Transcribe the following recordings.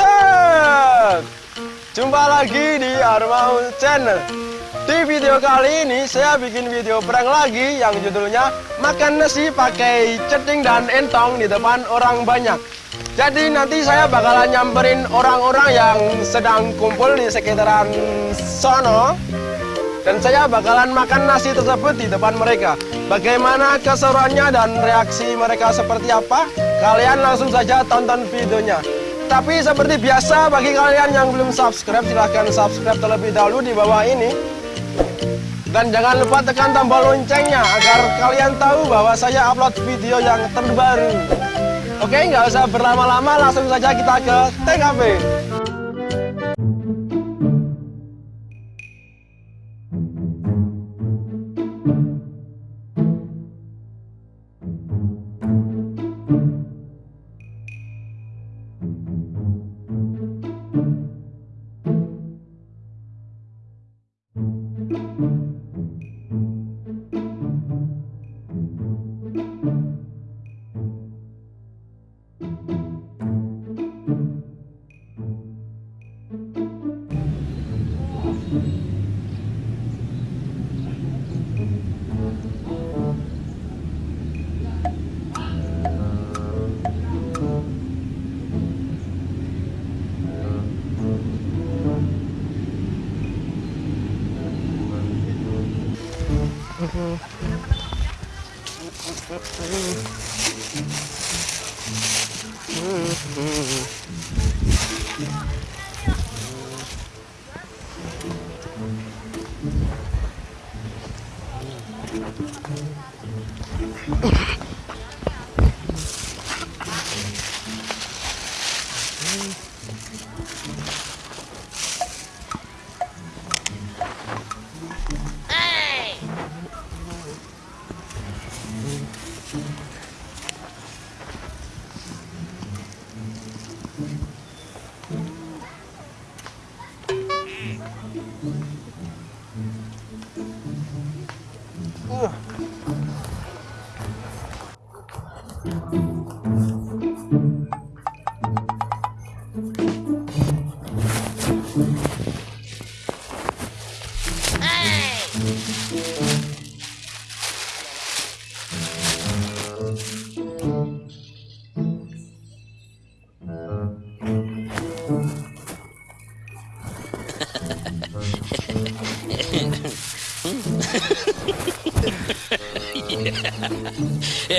Up? Jumpa lagi di Armaul Channel. Di video kali ini saya bikin video prank lagi yang judulnya makan nasi pakai ceting dan entong di depan orang banyak. Jadi nanti saya bakalan nyamperin orang-orang yang sedang kumpul di sekitaran sono dan saya bakalan makan nasi tersebut di depan mereka. Bagaimana keseruannya dan reaksi mereka seperti apa? Kalian langsung saja tonton videonya. Tapi seperti biasa bagi kalian yang belum subscribe silahkan subscribe terlebih dahulu di bawah ini. Dan jangan lupa tekan tombol loncengnya agar kalian tahu bahwa saya upload video yang terbaru. Oke, nggak usah berlama-lama, langsung saja kita ke TKP. Mm-hmm. Ha.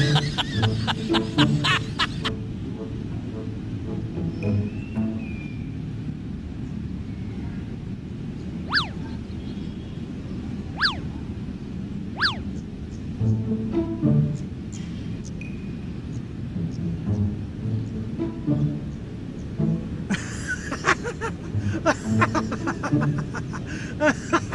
Ha ha ha ha ha!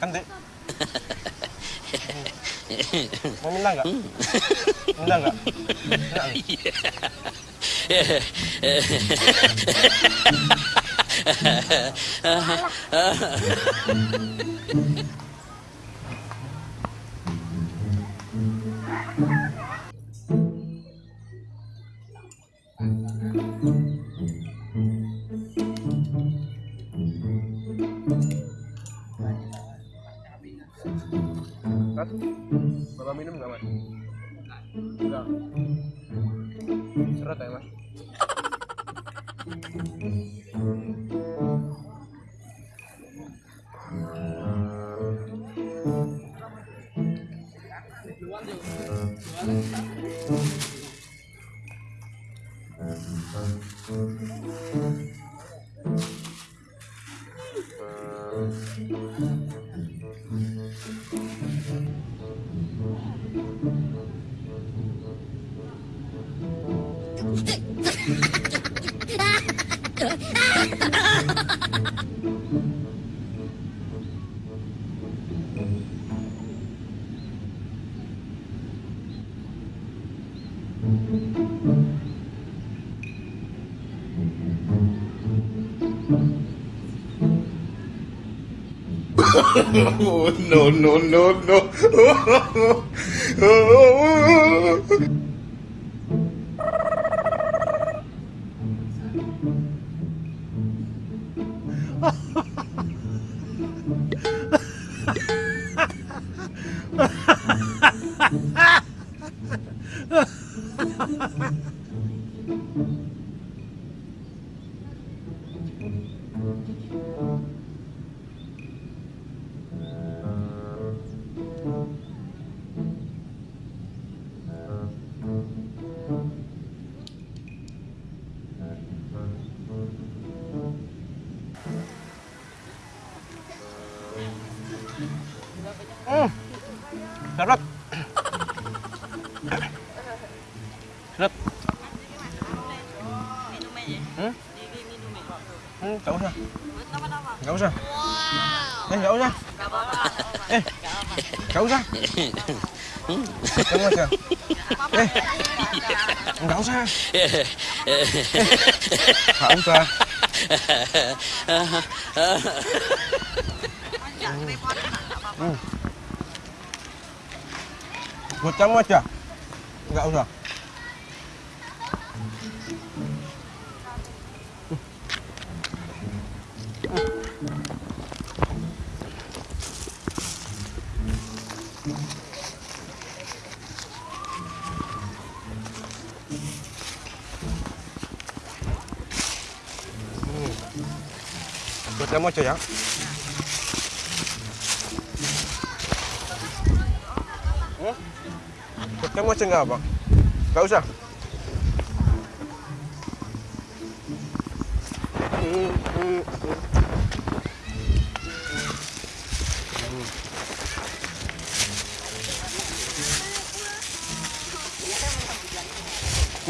Makan, Dek. Mau minta nggak? Minta nggak? Minta 제 발. Oh, no, no, no, no. Ừ, ra sao? ra sao? Wow. Ê, cậu sao? Ê, cậu sao? Cậu sao? Ê, cậu sao? Không sao? Một quá chưa? Cậu sao? Kamu aja ya. Hmm? Buat kamu aja nggak apa? Nggak usah. Hmm, hmm, hmm. Hmm.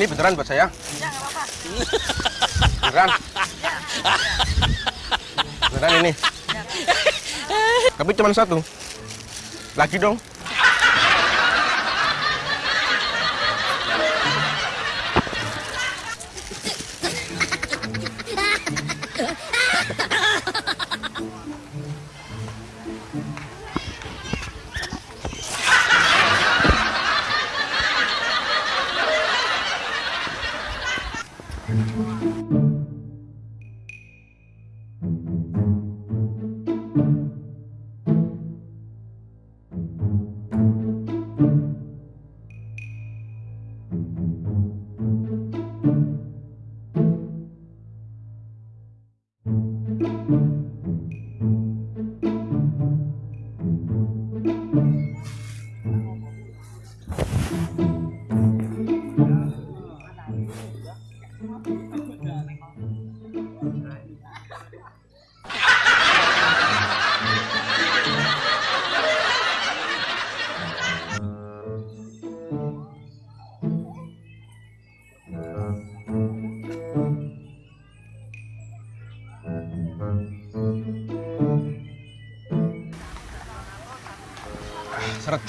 Ini beneran buat saya? Beneran? Beneran ini? Tapi cuma satu. Lagi dong.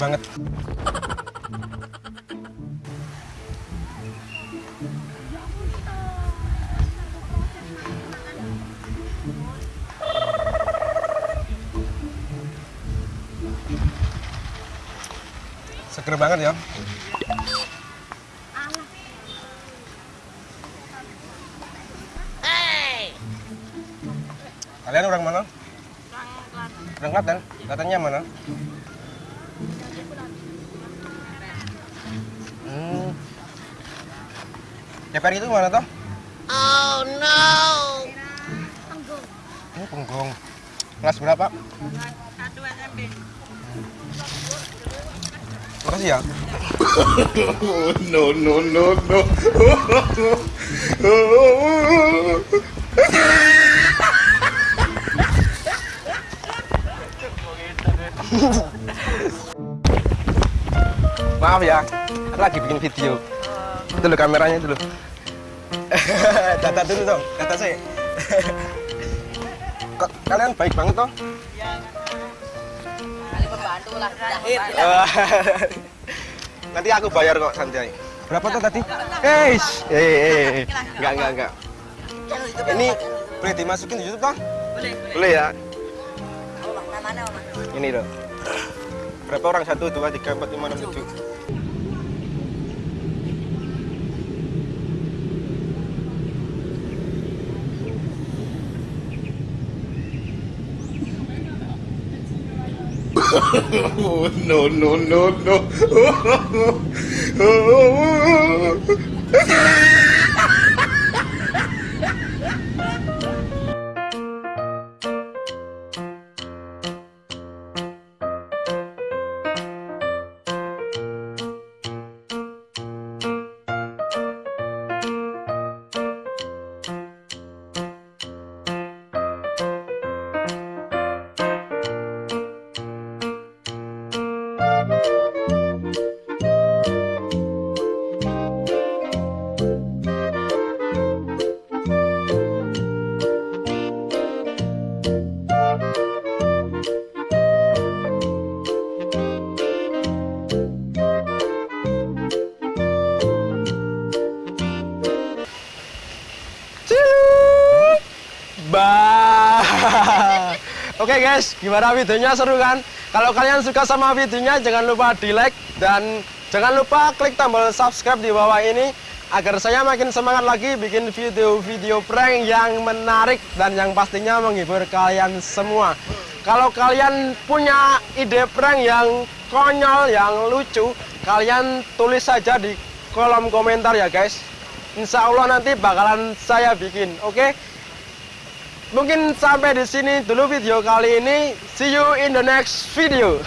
Banget. Seger banget ya. Kalian orang mana? Orang Klaten. Klatennya mana? DPR itu mana toh? Oh no. Ini punggung. Kelas berapa? Satu SMP. Makasih ya. Oh, no, no, no, no. Maaf ya, aku lagi bikin video. Dulu kameranya dulu. data dulu dong, data saya. Kok kalian baik banget toh? Kali pembantu lah. Jahit. Nanti aku bayar kok santai. Berapa tuh tadi? Eh, eh, eh, enggak, enggak, enggak. Ini boleh dimasukin di YouTube toh? Boleh. Boleh ya. Namanya. Ini loh. Berapa orang? Satu, dua, tiga, empat, lima, enam, tujuh. No, no, no, no. Oke guys, gimana videonya seru kan? Kalau kalian suka sama videonya jangan lupa di like dan jangan lupa klik tombol subscribe di bawah ini agar saya makin semangat lagi bikin video-video prank yang menarik dan yang pastinya menghibur kalian semua. Kalau kalian punya ide prank yang konyol, yang lucu, kalian tulis saja di kolom komentar ya guys. Insya Allah nanti bakalan saya bikin, oke? Mungkin sampai di sini dulu video kali ini. See you in the next video.